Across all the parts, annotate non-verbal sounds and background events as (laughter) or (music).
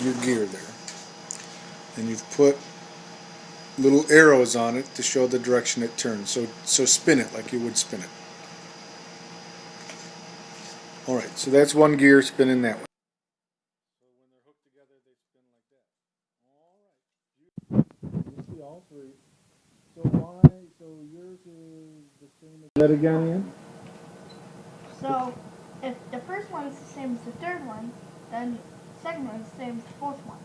your gear there. And you've put little arrows on it to show the direction it turns. So, so spin it like you would spin it. Alright, so that's one gear spinning that way. You see all three. So why, so yours is the same as that again, Ian? So, if the first one is the same as the third one, then the second one is the same as the fourth one.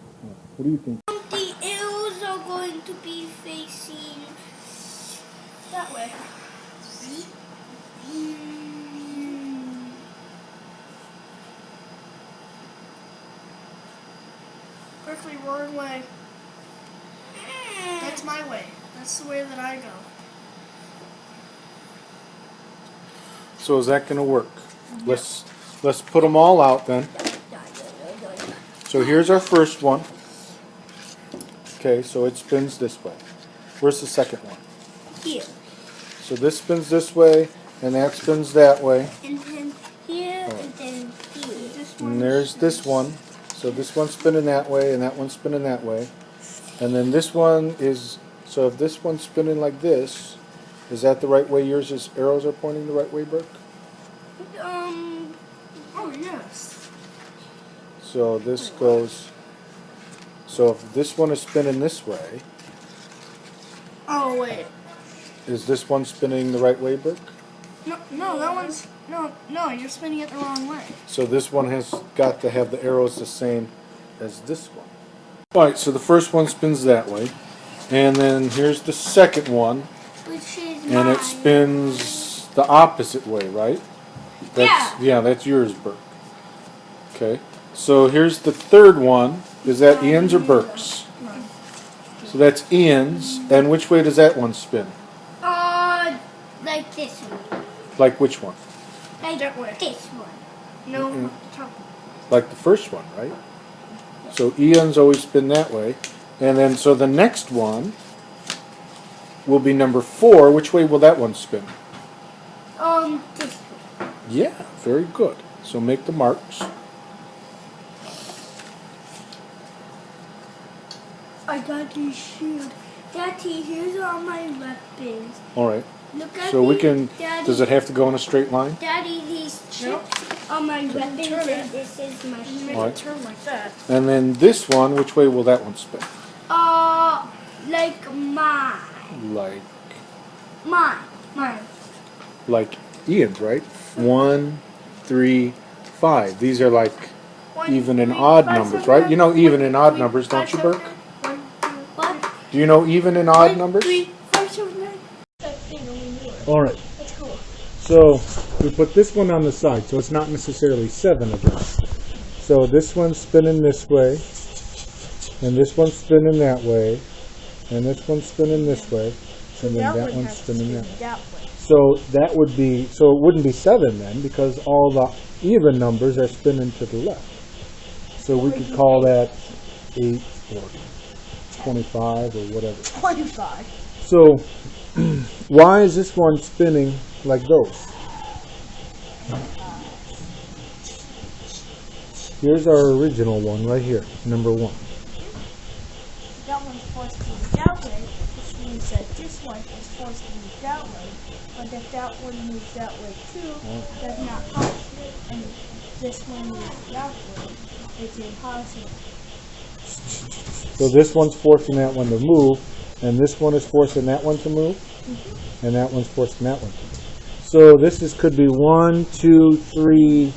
What do you think? The arrows are going to be facing That way. Perfectly wrong way. That's my way. That's the way that I go. So is that gonna work? Mm-hmm. Let's, let's put them all out then. So here's our first one. Okay, so it spins this way. Where's the second one? here. So this spins this way, and that spins that way. And then here and then here. And there's this one. So this one's spinning that way, and that one's spinning that way. And then this one is, so if this one's spinning like this, is that the right way yours is, arrows are pointing the right way, Burke? Um, Oh, yes. So this goes, so if this one is spinning this way, Oh, wait. is this one spinning the right way, Burke? No, no, that one's. No, no, you're spinning it the wrong way. So this one has got to have the arrows the same as this one. Alright, so the first one spins that way. And then here's the second one. which is And mine. it spins the opposite way, right? That's, yeah. that's yours, Burke. Okay. So here's the third one. Is that Ian's or Burke's? So that's Ian's. And which way does that one spin? Uh, like this one. Like which one? Like That way. this one. No, Mm-mm. Like the first one, right? So Ian's always spin that way. And then, so the next one will be number four. Which way will that one spin? Um, this one. Yeah, very good. So make the marks. I got these shield. Daddy, here's all my weapons. All right. Look at So we can, Daddy, does it have to go in a straight line? Daddy, these chips are my weapons, Turn it. and this is my You shield. Alright. it turn like that. And then this one, which way will that one spin? Uh, like mine. Like, Mine. Mine. like Ian's, right? One, three, five. These are like One, even and odd numbers, right? You know even and odd three, numbers, don't five, you, seven, Burke? One, two, What? Do you know even and odd numbers? Three, five, seven, nine. That thing over here. All right. So we put this one on the side, so it's not necessarily seven again. So this one's spinning this way, and this one's spinning that way, and this one's spinning this way, and then that one one's spinning that way. that way. So that would be, so it wouldn't be seven then, because all the even numbers are spinning to the left. So we could call that eight or twenty-five or whatever. Twenty-five. So (clears throat) why is this one spinning like those? Here's our original one right here, number one. That one's forced to move that way, which means that this one is forced to move that way. But if that one moves that way too, that's not possible. And this one moves that way, it's impossible. So this one's forcing that one to move, and this one is forcing that one to move, and that one's forcing that one to move. So this is, could be one, two, three,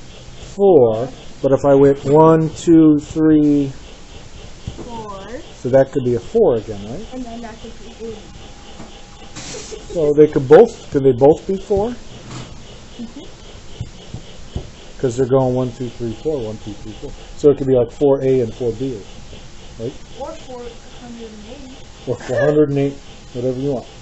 four, but if I went one, two, three, Four, so that could be a four again, right? and then that could be eight. So they could both, could they both be four? Mm-hmm. Because they're going one, two, three, four, one, two, three, four. So it could be like four A and four B, right? Or four hundred and eighty. Or four hundred and eight, whatever you want.